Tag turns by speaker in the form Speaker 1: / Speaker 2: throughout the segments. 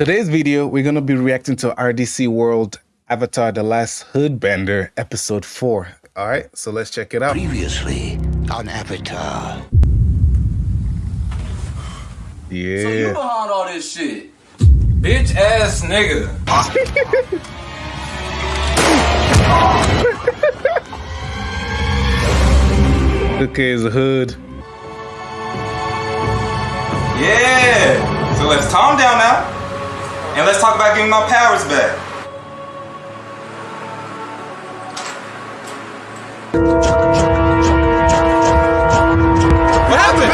Speaker 1: Today's video, we're going to be reacting to RDC World Avatar The Last Hoodbender, Episode 4. All right, so let's check it out.
Speaker 2: Previously on Avatar.
Speaker 1: Yeah.
Speaker 3: So you behind all this shit. Bitch ass nigga.
Speaker 1: Okay, is a hood.
Speaker 3: Yeah. So let's calm down now. And let's talk about getting my powers back. What happened?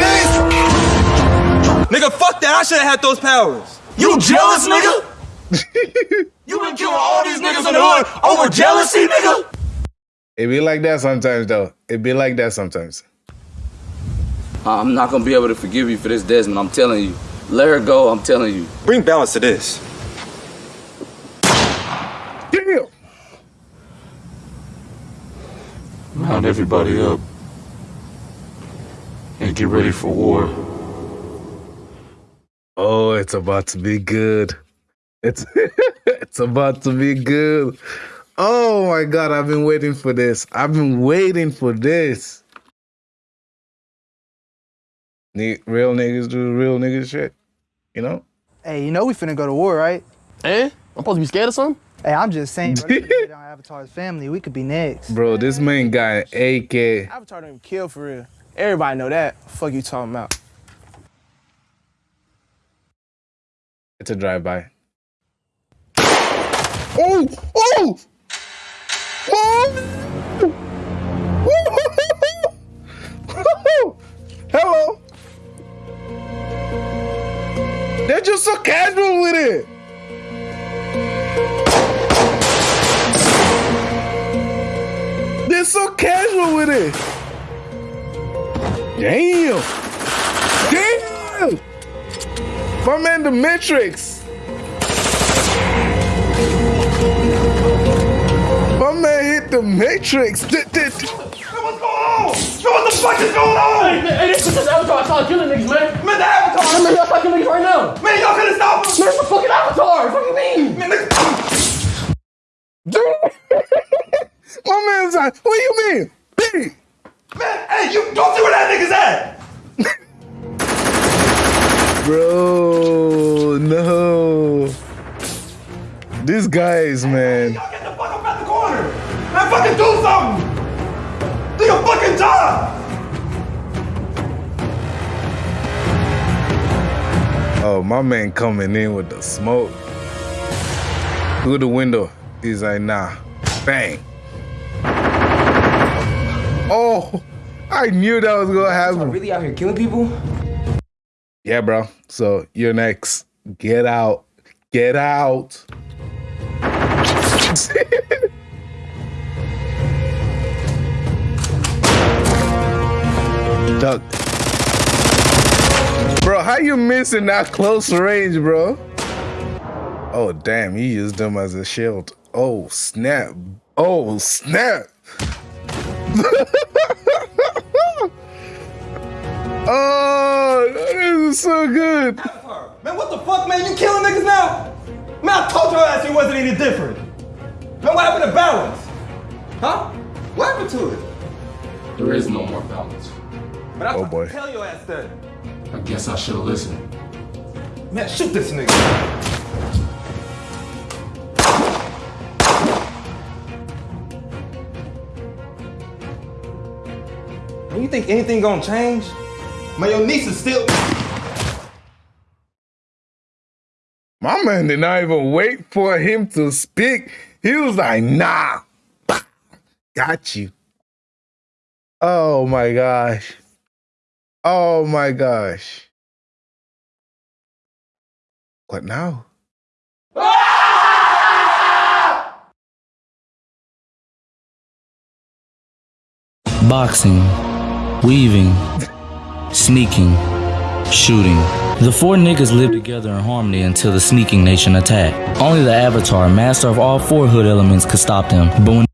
Speaker 3: Nigga, fuck that. I should have had those powers. You jealous, nigga? you been killing all these niggas in the hood over jealousy, nigga?
Speaker 1: It be like that sometimes, though. It be like that sometimes.
Speaker 4: I'm not gonna be able to forgive you for this, Desmond. I'm telling you. Let her go, I'm telling you.
Speaker 3: Bring balance to this.
Speaker 1: Damn.
Speaker 5: Round everybody up and get ready for war.
Speaker 1: Oh, it's about to be good. It's it's about to be good. Oh my god, I've been waiting for this. I've been waiting for this. Ni- real niggas do real niggas shit. You know?
Speaker 6: Hey, you know we finna go to war, right?
Speaker 7: Eh? I'm supposed to be scared of something?
Speaker 6: Hey, I'm just saying, bro, you on Avatar's family, we could be next.
Speaker 1: Bro, this man got an AK.
Speaker 7: Avatar don't even kill for real. Everybody know that. Fuck you talking about.
Speaker 1: It's a drive-by. Oh! Oh! Oh! Hello! They're just so casual with it! They're so casual with it! Damn! Damn! My man, the Matrix. My man hit the Matrix. D- d- d-
Speaker 3: What's going on? Yo, what the fuck is going on?
Speaker 7: Hey, this is Avatar. I saw killing niggas, man.
Speaker 3: Man, the Avatar!
Speaker 7: Man, y'all killing niggas right now.
Speaker 3: Man, y'all couldn't stop him!
Speaker 7: Man, it's the fucking Avatar. What do you mean?
Speaker 3: Man, nigga-
Speaker 1: My man's like, what do you mean? Hey,
Speaker 3: Man, hey, you don't see where that nigga's at!
Speaker 1: bro, no. These guys, man.
Speaker 3: Y'all get the fuck up out the corner! Man, fucking do something! Do your fucking job!
Speaker 1: Oh, my man coming in with the smoke. Through the window. He's like, nah. Bang. Oh, I knew that was gonna happen.
Speaker 8: really out here killing people?
Speaker 1: Yeah, bro. So you're next. Get out. Get out. Duck. Bro, how you missing that close range, bro? Oh, damn. He used them as a shield. Oh, snap. Oh, snap. oh, this is so good.
Speaker 3: Man, what the fuck, man? You killing niggas now? Man, I told your ass it wasn't any different. Man, what happened to balance? Huh? What happened to it?
Speaker 5: There is no more balance.
Speaker 3: Man, I
Speaker 1: Oh,
Speaker 3: tried
Speaker 1: boy.
Speaker 3: to tell your ass that.
Speaker 5: I guess I should have listened.
Speaker 3: Man, shoot this nigga. Man, you think anything gonna change? Man, your niece is still.
Speaker 1: My man did not even wait for him to speak. He was like, nah. Got you. Oh my gosh. Oh my gosh. What now?
Speaker 9: boxing, weaving, sneaking, shooting. The four niggas lived together in harmony until the sneaking nation attacked. Only the Avatar, master of all four hood elements, could stop them. But when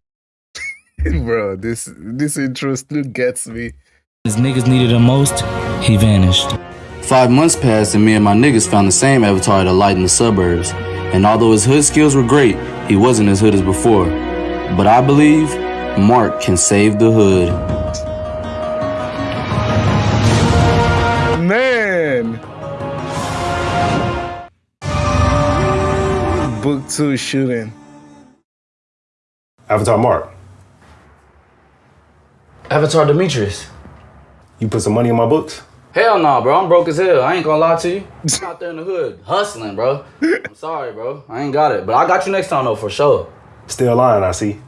Speaker 1: Bro, this this intro still gets me.
Speaker 9: his niggas needed him most, he vanished. Five months passed and me and my niggas found the same avatar at a light in the suburbs. And although his hood skills were great, he wasn't as hood as before. But I believe Mark can save the hood.
Speaker 1: Book two shooting.
Speaker 8: Avatar Mark,
Speaker 4: Avatar Demetrius.
Speaker 8: you put some money in my books?
Speaker 4: Hell no, bro. I'm broke as hell. I ain't gonna lie to you. I'm out there in the hood hustling, bro. I'm sorry, bro. I ain't got it, but I got you next time though for sure.
Speaker 8: Still lying, I see.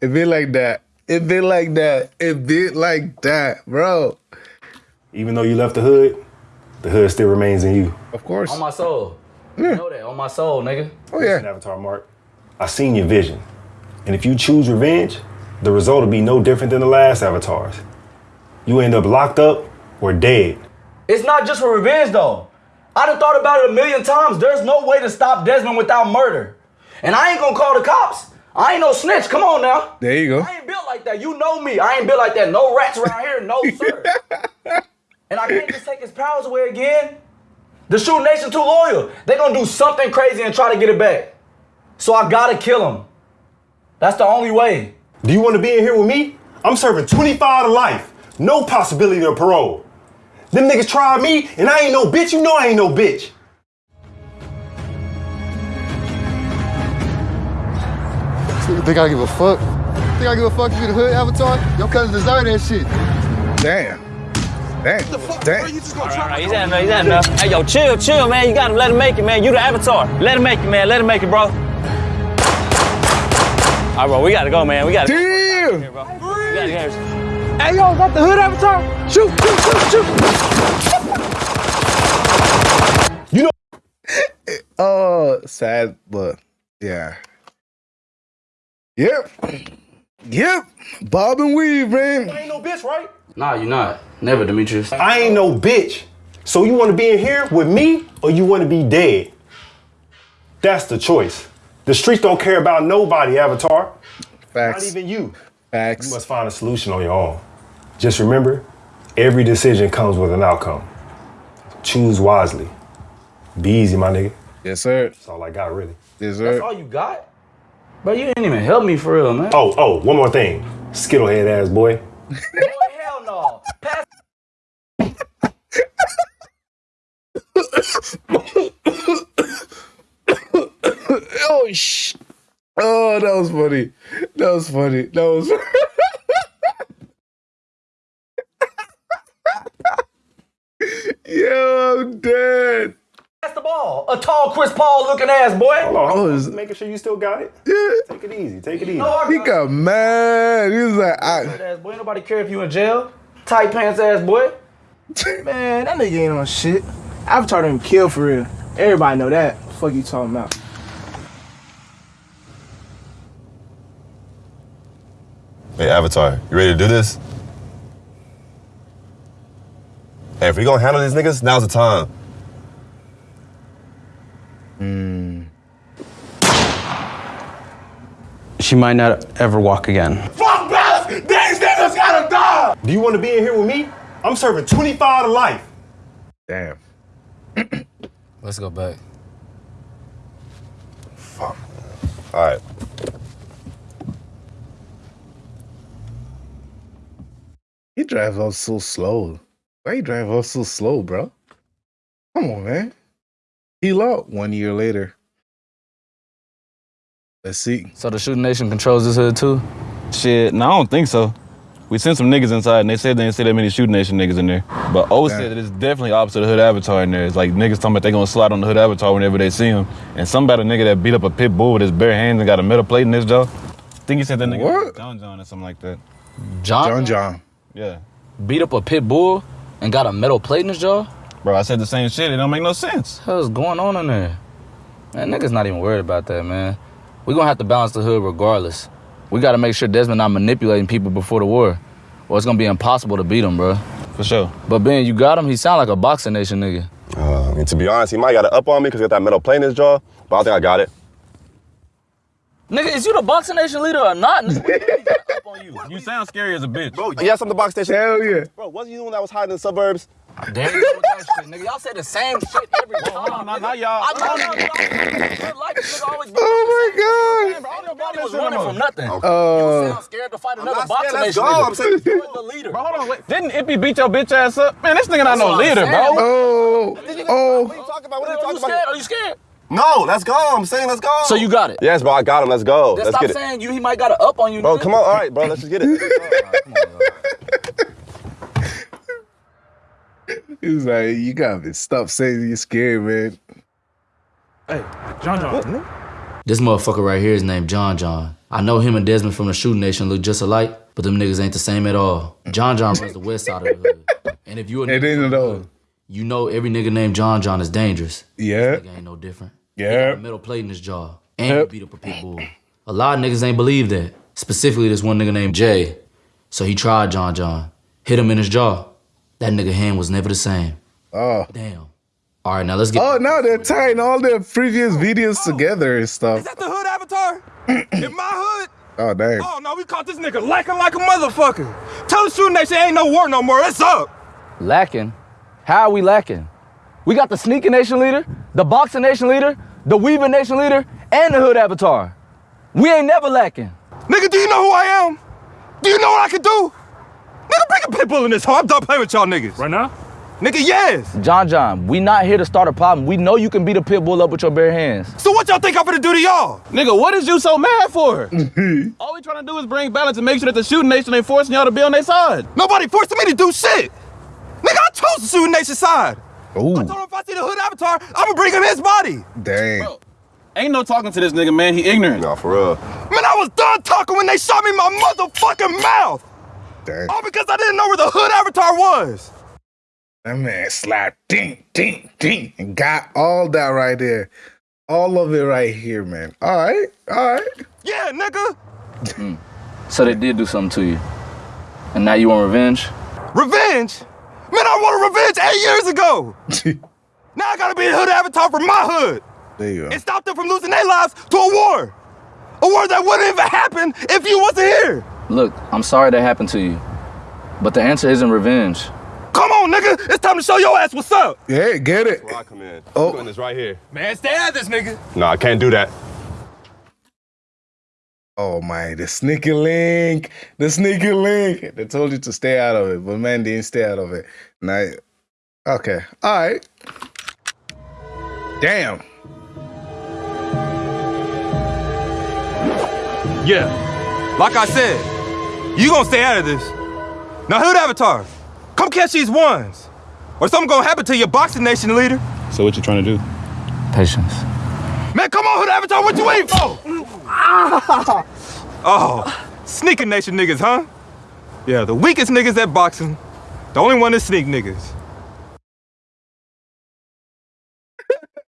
Speaker 1: It be like that. It be like that. It be like that, bro.
Speaker 8: Even though you left the hood, the hood still remains in you.
Speaker 1: Of course.
Speaker 4: On my soul. You know that. On my soul, nigga.
Speaker 1: Oh
Speaker 8: Listen,
Speaker 1: yeah.
Speaker 8: Avatar Mark, I seen your vision. And if you choose revenge, the result will be no different than the last avatars. You end up locked up or dead.
Speaker 4: It's not just for revenge though. I done thought about it a million times. There's no way to stop Desmond without murder. And I ain't gonna call the cops. I ain't no snitch. Come on now.
Speaker 1: There you go.
Speaker 4: I ain't built like that. You know me. I ain't built like that. No rats around here. No, sir. and I can't just take his powers away again. The Shoot Nation too loyal. They gonna do something crazy and try to get it back. So I gotta kill him. That's the only way.
Speaker 8: Do you want to be in here with me? I'm serving 25 to life. No possibility of parole. Them niggas tried me, and I ain't no bitch. You know I ain't no bitch.
Speaker 10: You think I give a fuck? Think I give a fuck if you the hood avatar? Your cousins deserve that shit.
Speaker 1: Damn. Damn. Damn.
Speaker 11: He's at enough, he's at enough. Hey, yo, chill, chill, man. You gotta let him make it, man. You the avatar. Let him make it, man. Let him make it, bro. All right, bro, we gotta go, man. We gotta
Speaker 1: Damn.
Speaker 11: go, bro. We gotta go.
Speaker 7: Hey, yo, is that the hood avatar? Shoot, shoot, shoot, shoot. You know.
Speaker 1: Oh, sad, but yeah. Yep. Yep. Bob and weave, man.
Speaker 8: I ain't no bitch, right?
Speaker 4: Nah, you're not. Never, Demetrius.
Speaker 8: I ain't no bitch. So you want to be in here with me, or you want to be dead? That's the choice. The streets don't care about nobody, Avatar.
Speaker 1: Facts.
Speaker 8: Not even you.
Speaker 1: Facts.
Speaker 8: You must find a solution on your own. Just remember, every decision comes with an outcome. Choose wisely. Be easy, my nigga.
Speaker 1: Yes, sir.
Speaker 8: That's all I got, really.
Speaker 1: Yes, sir.
Speaker 4: That's all you got? But you didn't even help me for real, man.
Speaker 8: Oh, oh, one more thing. Skittlehead ass boy.
Speaker 4: Boy, hell no. Pass
Speaker 1: Oh, sh. Oh, that was funny. That was funny. That was. Yo, I'm dead.
Speaker 4: That's the ball. A tall Chris Paul looking ass boy.
Speaker 8: Hold on,
Speaker 1: Oh,
Speaker 8: I'm making sure you still got it.
Speaker 1: Yeah.
Speaker 8: Take it easy. Take it easy.
Speaker 4: No, I
Speaker 1: He got mad. He was like, I,
Speaker 4: ass boy. Nobody care if you in jail. Tight pants ass boy.
Speaker 7: Man, that nigga ain't on shit. Avatar didn't kill for real. Everybody know that. Fuck you talking about.
Speaker 12: Hey, Avatar, you ready to do this? Hey, if we gonna handle these niggas, now's the time. Hmm.
Speaker 13: She might not ever walk again.
Speaker 8: Fuck balance! These niggas gotta die! Do you want to be in here with me? I'm serving 25 to life.
Speaker 1: damn.
Speaker 4: Let's go back. Fuck.
Speaker 12: All right.
Speaker 1: He drives off so slow. Why you drive off so slow, bro? Come on, man. He lost one year later. Let's see.
Speaker 4: So the shooting nation controls this hood too?
Speaker 13: Shit, no, I don't think so. We sent some niggas inside and they said they didn't see that many shooting nation niggas in there. But O
Speaker 1: Damn.
Speaker 13: said that it's definitely opposite of Hood Avatar in there. It's like niggas talking about they gonna slide on the Hood Avatar whenever they see him. And some about a nigga that beat up a pit bull with his bare hands and got a metal plate in his jaw. I think he said that nigga
Speaker 1: What?
Speaker 13: John John or something like that.
Speaker 4: John,
Speaker 1: John John.
Speaker 13: Yeah.
Speaker 4: beat up a pit bull and got a metal plate in his jaw?
Speaker 13: Bro, I said the same shit. It don't make no sense.
Speaker 4: hell's going on in there? Man, niggas not even worried about that, man. We gonna have to balance the hood regardless. We gotta make sure Desmond not manipulating people before the war, or it's gonna be impossible to beat him, bro.
Speaker 13: For sure.
Speaker 4: But Ben, you got him. He sound like a boxing nation nigga.
Speaker 12: Uh, I mean, to be honest, he might got it up on me because he got that metal plate in his jaw, but I think I got it.
Speaker 11: Nigga, is you the Boxing Nation leader or not? Nigga, up on you.
Speaker 13: You sound scary as a bitch.
Speaker 12: Bro, yes, I'm the box station.
Speaker 1: Hell yeah.
Speaker 12: Bro, wasn't you the one that was hiding in the suburbs?
Speaker 11: There you go with that shit, nigga. Y'all say the same shit every time.
Speaker 13: Not, not y'all.
Speaker 11: I know, no, no. Like, this nigga always
Speaker 1: Oh my god.
Speaker 11: Nobody was running from nothing.
Speaker 1: Uh,
Speaker 11: sound scared to fight another
Speaker 12: not scared,
Speaker 11: Boxing
Speaker 12: let's go.
Speaker 11: leader.
Speaker 12: I'm saying-
Speaker 11: You're the leader.
Speaker 13: Bro, hold on, wait. Didn't Ippy beat your bitch ass up? Man, this nigga not no
Speaker 11: what I'm
Speaker 13: leader, bro.
Speaker 11: saying.
Speaker 1: oh,
Speaker 12: What are
Speaker 1: oh.
Speaker 12: you talking about? What are
Speaker 11: Are
Speaker 12: you
Speaker 11: you
Speaker 12: talking
Speaker 11: scared?
Speaker 12: about?
Speaker 11: Are you scared?
Speaker 12: No, let's go. I'm saying let's go.
Speaker 11: So you got it.
Speaker 12: Yes, bro, I got him. Let's go.
Speaker 11: Then
Speaker 12: let's
Speaker 11: stop
Speaker 12: get it.
Speaker 11: saying you. He might got it up on you.
Speaker 12: Bro,
Speaker 11: nigga.
Speaker 12: come on. All right, bro, let's just get it.
Speaker 1: He's like, you gotta stop saying you're scared, man.
Speaker 14: Hey, John John.
Speaker 9: This motherfucker right here is named John John. I know him and Desmond from the Shooting Nation look just alike, but them niggas ain't the same at all. John John runs the west side of the hood. And if you a
Speaker 1: It
Speaker 9: nigga
Speaker 1: ain't at all.
Speaker 9: you know every nigga named John John is dangerous.
Speaker 1: Yeah.
Speaker 9: Nigga ain't no different.
Speaker 1: Yeah.
Speaker 9: A metal plate in his jaw. And he beat up a pit bull. A lot of niggas ain't believe that. Specifically this one nigga named Jay. So he tried John John. Hit him in his jaw. That nigga hand was never the same.
Speaker 1: Oh.
Speaker 9: Damn. All right, now let's get.
Speaker 1: Oh, now they're tying all their previous videos together and stuff.
Speaker 3: Is that the hood avatar? In my hood?
Speaker 1: Oh, dang.
Speaker 3: Oh no, we caught this nigga lacking like a motherfucker. Tell the shooting nation ain't no war no more. It's up.
Speaker 4: Lacking? How are we lacking? We got the Sneaker Nation leader, the Boxing Nation leader, the Weaving Nation leader, and the Hood Avatar. We ain't never lacking.
Speaker 3: Nigga, do you know who I am? Do you know what I can do? Nigga, bring a pit bull in this hoe. I'm done playing with y'all niggas.
Speaker 14: Right now?
Speaker 3: Nigga, yes.
Speaker 4: John John, we not here to start a problem. We know you can beat a pit bull up with your bare hands.
Speaker 3: So what y'all think I'm gonna do to y'all?
Speaker 13: Nigga, what is you so mad for? All we trying to do is bring balance and make sure that the shooting nation ain't forcing y'all to be on their side.
Speaker 3: Nobody forcing me to do shit. Nigga, I chose the shooting nation side.
Speaker 1: Ooh,
Speaker 3: I told him if I see the hood avatar, I'm gonna bring him his body.
Speaker 1: dang.
Speaker 13: Ain't no talking to this nigga, man. He ignorant.
Speaker 12: no, for real.
Speaker 3: Man, I was done talking when they shot me in my motherfucking mouth.
Speaker 1: Dang.
Speaker 3: All because I didn't know where the hood avatar was.
Speaker 1: That man slapped ding, ding, ding, and got all that right there. All of it right here, man. All right, all right.
Speaker 3: Yeah, nigga. Mm.
Speaker 4: So they did do something to you. And now you want revenge?
Speaker 3: Revenge? Man, I wanted revenge eight years ago. now I gotta be a hood avatar for my hood
Speaker 1: There you go.
Speaker 3: and stop them from losing their lives to a war. A war that wouldn't even happen if you wasn't here.
Speaker 4: Look, I'm sorry that happened to you. But the answer isn't revenge.
Speaker 3: Come on, nigga. It's time to show your ass what's up.
Speaker 1: Yeah, get it.
Speaker 12: Where I come in.
Speaker 1: Oh.
Speaker 12: I'm doing this right here.
Speaker 3: Man, stay at this nigga.
Speaker 12: No, I can't do that.
Speaker 1: Oh my, the sneaky link, the sneaky link. They told you to stay out of it, but man didn't stay out of it. Now, okay, all right. Damn.
Speaker 3: Yeah. Like I said, you gonna stay out of this. Now, hood avatar, come catch these ones, or something gonna happen to your boxing nation leader.
Speaker 13: So what you trying to do?
Speaker 4: Patience.
Speaker 3: Man, come on, Hood Avatar, what you waiting for? oh, sneaking nation niggas, huh? Yeah, the weakest niggas at boxing. The only one that sneak niggas.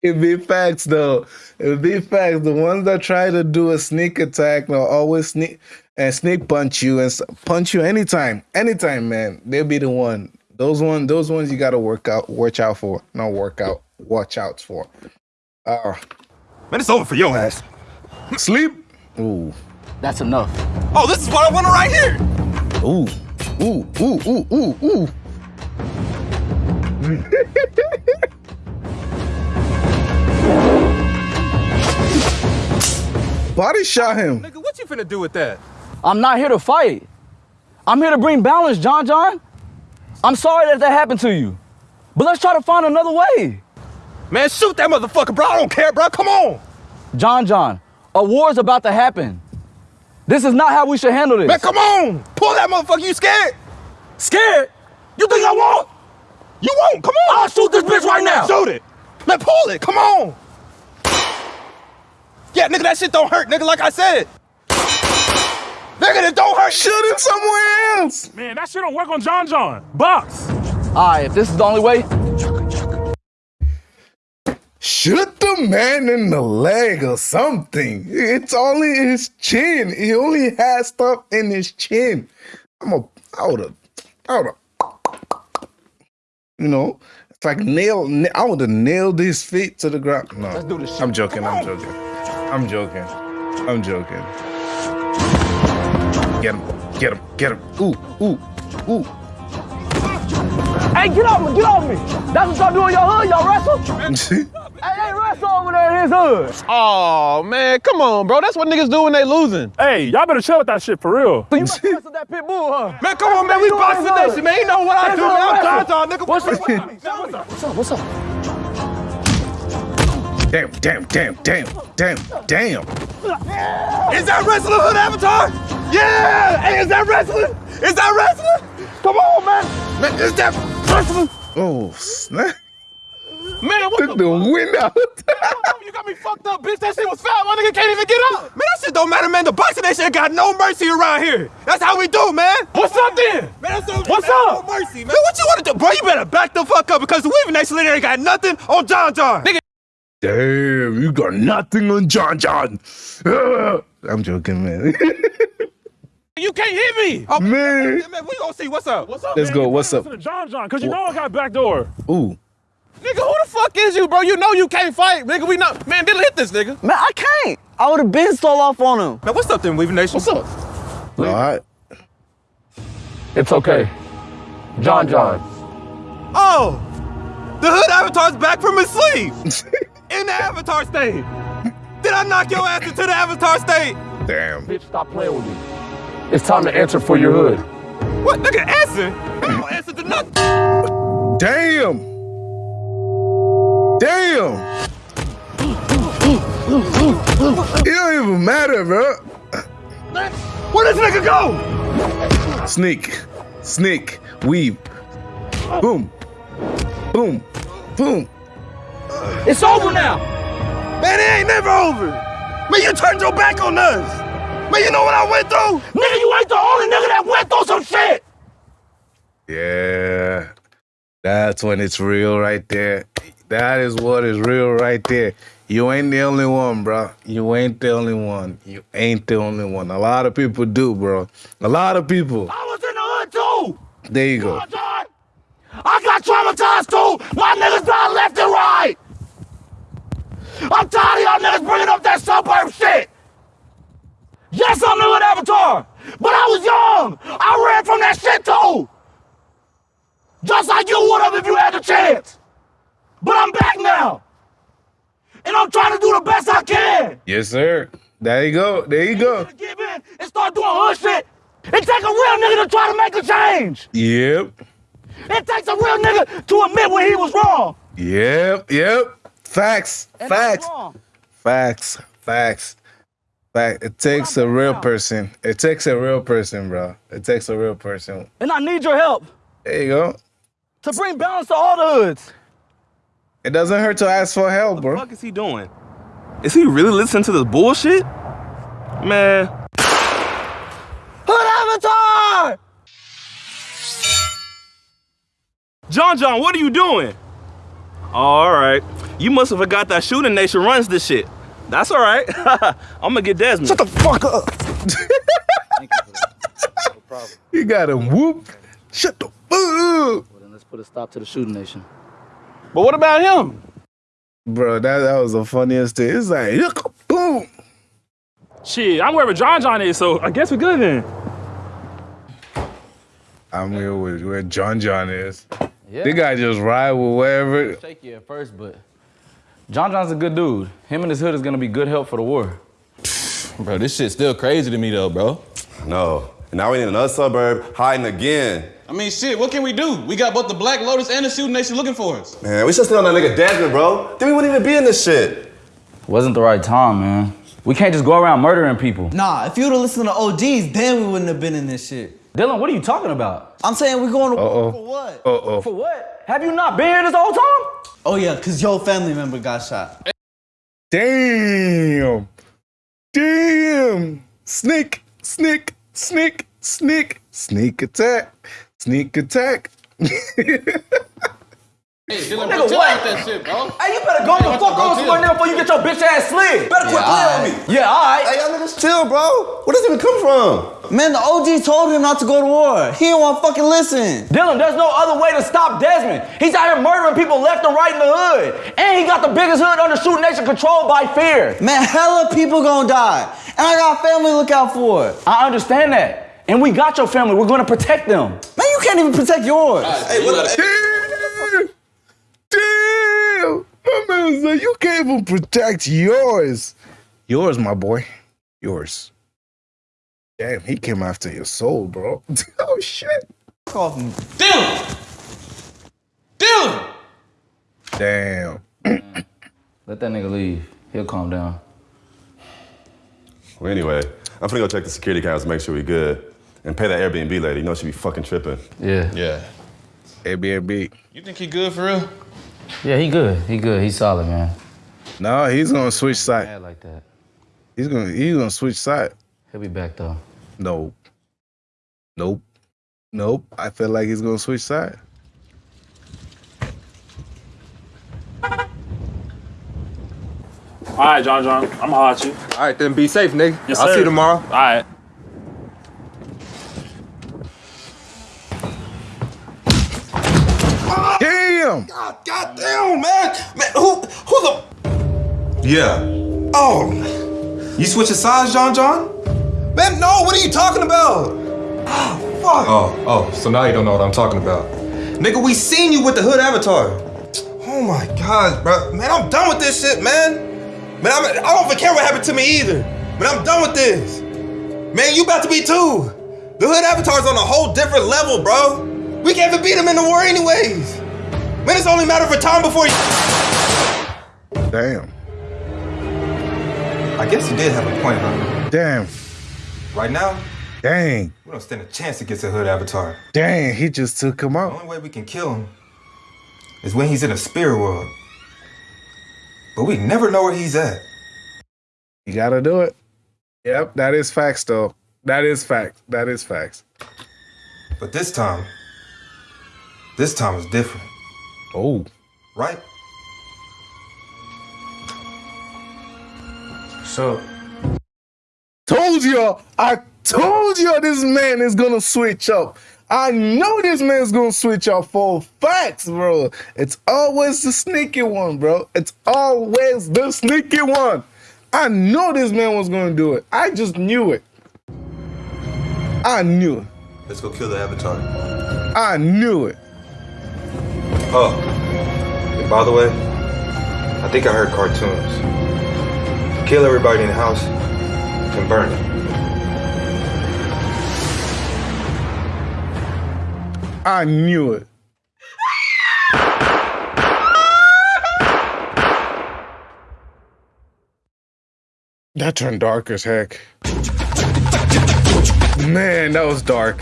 Speaker 1: It be facts though. It be facts. The ones that try to do a sneak attack will always sneak and sneak punch you and punch you anytime, anytime, man. They'll be the one. Those one, those ones you gotta work out, watch out for. Not work out, watch out for. Uh,
Speaker 3: Man, it's over for your ass.
Speaker 1: sleep. Ooh,
Speaker 4: That's enough.
Speaker 3: Oh, this is what I wanted right here.
Speaker 1: ooh, ooh, ooh, ooh, ooh, ooh. Body shot him.
Speaker 3: Nigga, what you finna do with that?
Speaker 4: I'm not here to fight. I'm here to bring balance, John John. I'm sorry that that happened to you. But let's try to find another way.
Speaker 3: Man, shoot that motherfucker, bro. I don't care, bro. Come on.
Speaker 4: John John, a war is about to happen. This is not how we should handle this.
Speaker 3: Man, come on. Pull that motherfucker. You scared? Scared? You think I won't? You won't. Come on. I'll shoot this bitch right now. Shoot it. Man, pull it. Come on. Yeah, nigga, that shit don't hurt, nigga, like I said. Nigga, it don't hurt.
Speaker 1: Shoot him somewhere else.
Speaker 14: Man, that shit don't work on John John. Box.
Speaker 4: All right, if this is the only way,
Speaker 1: Shoot the man in the leg or something. It's only his chin. He only has stuff in his chin. I'm a, I would have, I would have, you know, it's like nail. I would have nailed his feet to the ground. No,
Speaker 3: Let's do this shit.
Speaker 1: I'm joking. I'm joking. I'm joking. I'm joking. Get him, get him, get him. Ooh, ooh, ooh.
Speaker 15: Hey, get off me, get off me. That's what y'all do in your hood, y'all wrestle? hey, they wrestle over there in his hood.
Speaker 12: Oh man, come on, bro. That's what niggas do when they losing.
Speaker 14: Hey, y'all better chill with that shit for real.
Speaker 15: So you must wrestle that pit bull, huh?
Speaker 3: Man, come on, man. We boxing nation, man. You know what I do, man. I'm John John, nigga.
Speaker 15: What's up? What's up? What's up?
Speaker 1: Damn, damn, damn, damn, damn, damn.
Speaker 3: Is that wrestling hood avatar? Yeah! Hey, is that wrestling? Is that wrestling? Come on, man. Man, is that wrestling?
Speaker 1: Oh, snap.
Speaker 3: Man, what
Speaker 1: Took the wind out.
Speaker 3: you got me fucked up, bitch. That shit was foul. My nigga can't even get up. Man, that shit don't matter, man. The boxing nation ain't got no mercy around here. That's how we do, man.
Speaker 14: What's up then?
Speaker 3: Man, that's no,
Speaker 14: What's
Speaker 3: man,
Speaker 14: up?
Speaker 3: No mercy, man. What you want to do? Bro, you better back the fuck up because the Weaving Nation ain't got nothing on John John. Nigga,
Speaker 1: Damn, you got nothing on John John. Ugh. I'm joking, man.
Speaker 3: you can't hit me. Oh,
Speaker 1: man.
Speaker 3: man, we gonna see what's up. What's up,
Speaker 1: Let's go. What's up?
Speaker 14: Listen to John John, cause you know I got back door.
Speaker 1: Ooh.
Speaker 12: Nigga, who the fuck is you, bro? You know you can't fight, nigga. We know. Man, didn't hit this nigga.
Speaker 15: Man, I can't. I would have been stole off on him.
Speaker 3: Man, what's up then, Weaving Nation?
Speaker 12: What's up?
Speaker 1: All right.
Speaker 14: It's okay. John John.
Speaker 3: Oh, the hood avatar's back from his sleep. In the avatar state. Did I knock your ass into the avatar state?
Speaker 1: Damn.
Speaker 14: Bitch, stop playing with me. It's time to answer for your hood.
Speaker 3: What, nigga, answer? I don't mm. answer to nothing.
Speaker 1: Damn. Damn. It don't even matter, bro.
Speaker 3: Where this nigga go?
Speaker 1: Sneak, sneak, weave. Boom, boom, boom.
Speaker 15: It's over now.
Speaker 3: Man, it ain't never over. Man, you turned your back on us. Man, you know what I went through?
Speaker 15: Nigga, you ain't the only nigga that went through some shit.
Speaker 1: Yeah, that's when it's real right there. That is what is real right there. You ain't the only one, bro. You ain't the only one. You ain't the only one. A lot of people do, bro. A lot of people.
Speaker 15: I was in the hood too.
Speaker 1: There you go.
Speaker 15: I got traumatized too. My niggas died left and right. I'm tired of y'all niggas bringing up that suburb shit. Yes, I'm the hood avatar, but I was young. I ran from that shit too. Just like you would have if you had the chance. But I'm back now. And I'm trying to do the best I can.
Speaker 1: Yes, sir. There you go. There you go.
Speaker 15: Give in and start doing hood shit. It takes a real nigga to try to make a change.
Speaker 1: Yep.
Speaker 15: It takes a real nigga to admit when he was wrong.
Speaker 1: Yep. Yep. Facts.
Speaker 15: And
Speaker 1: Facts. Facts. Facts. Fact. It takes a real person. It takes a real person, bro. It takes a real person.
Speaker 15: And I need your help
Speaker 1: There you go.
Speaker 15: to bring balance to all the hoods.
Speaker 1: It doesn't hurt to ask for help, bro.
Speaker 3: What is he doing? Is he really listening to this bullshit? Man.
Speaker 15: Hood Avatar!
Speaker 3: John John, what are you doing? All right. You must have forgot that Shooting Nation runs this shit. That's all right. I'm gonna get Desmond.
Speaker 1: Shut the fuck up. You got him whoop. Shut the fuck up.
Speaker 15: Well, then let's put a stop to the shooting nation.
Speaker 12: But what about him?
Speaker 1: Bro, that, that was the funniest thing. It's like, look, boom.
Speaker 14: Shit, I'm wherever John John is, so I guess we're good then.
Speaker 1: I'm here with where John John is.
Speaker 4: Yeah.
Speaker 1: The guy just ride with wherever.
Speaker 4: Shaky at first, but John John's a good dude. Him and his hood is gonna be good help for the war.
Speaker 13: Bro, this shit's still crazy to me though, bro.
Speaker 12: No. And now we in another suburb hiding again.
Speaker 13: I mean, shit, what can we do? We got both the Black Lotus and the Shooting Nation looking for us.
Speaker 12: Man, we should stay on that nigga Desmond, bro. Then we wouldn't even be in this shit.
Speaker 4: Wasn't the right time, man. We can't just go around murdering people.
Speaker 16: Nah, if you would've listened to OGs, then we wouldn't have been in this shit.
Speaker 4: Dylan, what are you talking about?
Speaker 16: I'm saying we're going to
Speaker 1: Uh-oh.
Speaker 16: for what?
Speaker 1: Uh-oh.
Speaker 4: For what? Have you not been here this whole time?
Speaker 16: Oh yeah, cause your family member got shot.
Speaker 1: Damn. Damn. Sneak, sneak, sneak, sneak, sneak attack, sneak attack.
Speaker 12: Hey, Dylan,
Speaker 4: Nigga, what?
Speaker 12: that shit, bro.
Speaker 4: Hey, you better go the fuck on somewhere now before you get your bitch ass slid. Better quit playing with me. Yeah, alright.
Speaker 17: Hey, y'all niggas chill, bro. Where does it even come from?
Speaker 16: Man, the OG told him not to go to war. He didn't want to fucking listen.
Speaker 4: Dylan, there's no other way to stop Desmond. He's out here murdering people left and right in the hood. And he got the biggest hood under Shoot Nation controlled by fear.
Speaker 16: Man, hella people gonna die. And I got family to look out for.
Speaker 4: I understand that. And we got your family. We're gonna protect them.
Speaker 16: Man, you can't even protect yours.
Speaker 17: Hey, what?
Speaker 1: Damn! Damn! My man said you can't even protect yours. Yours, my boy. Yours. Damn, he came after your soul, bro. oh shit.
Speaker 12: Dylan! Dylan!
Speaker 1: Damn.
Speaker 4: Let that nigga leave. He'll calm down.
Speaker 17: Well, anyway, I'm finna go check the security cameras to make sure we good. And pay that Airbnb lady. You know she be fucking tripping.
Speaker 4: Yeah.
Speaker 12: Yeah.
Speaker 1: Airbnb.
Speaker 12: You think he good for real?
Speaker 4: Yeah, he good. He good. He's solid, man.
Speaker 1: No, he's gonna switch side.
Speaker 4: Like that.
Speaker 1: He's gonna he's gonna switch side.
Speaker 4: He'll be back though.
Speaker 1: Nope. Nope. Nope. I feel like he's gonna switch side.
Speaker 14: All right, John John. I'm gonna holler at you.
Speaker 3: All right, then be safe, nigga.
Speaker 14: Yes,
Speaker 3: I'll
Speaker 14: sir.
Speaker 3: see you tomorrow.
Speaker 14: All right.
Speaker 1: Damn!
Speaker 3: God, God damn, man. Man, who, who the? Yeah. Oh. You switching sides, John John? Man, no, what are you talking about? Oh, fuck. Oh, oh, so now you don't know what I'm talking about. Nigga, we seen you with the hood avatar. Oh my God, bro. Man, I'm done with this shit, man. Man, I'm, I don't even care what happened to me either. Man, I'm done with this. Man, you about to be too. The hood avatar's on a whole different level, bro. We can't even beat him in the war anyways. Man, it's only a matter of time before he...
Speaker 1: Damn.
Speaker 3: I guess you did have a point, huh?
Speaker 1: Damn.
Speaker 3: Right now,
Speaker 1: Dang.
Speaker 3: we don't stand a chance against a hood avatar.
Speaker 1: Dang, he just took him out.
Speaker 3: The only way we can kill him is when he's in a spirit world. But we never know where he's at.
Speaker 1: You gotta do it. Yep, that is facts though. That is facts. That is facts.
Speaker 3: But this time, this time is different,
Speaker 1: Oh.
Speaker 3: right?
Speaker 4: So
Speaker 1: Told y'all. I told y'all this man is gonna switch up. I know this man's gonna switch up for facts, bro. It's always the sneaky one, bro. It's always the sneaky one. I know this man was gonna do it. I just knew it. I knew it.
Speaker 3: Let's go kill the avatar.
Speaker 1: I knew it.
Speaker 3: Oh, and by the way, I think I heard cartoons. Kill everybody in the house and burn it.
Speaker 1: I knew it. That turned dark as heck. Man, that was dark.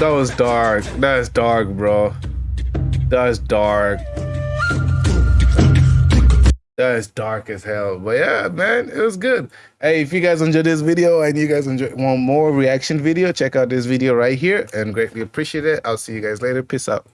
Speaker 1: That was dark. That's dark, bro. That's dark. That is dark as hell. But yeah, man, it was good. Hey, if you guys enjoyed this video and you guys enjoy want more reaction video, check out this video right here and greatly appreciate it. I'll see you guys later. Peace out.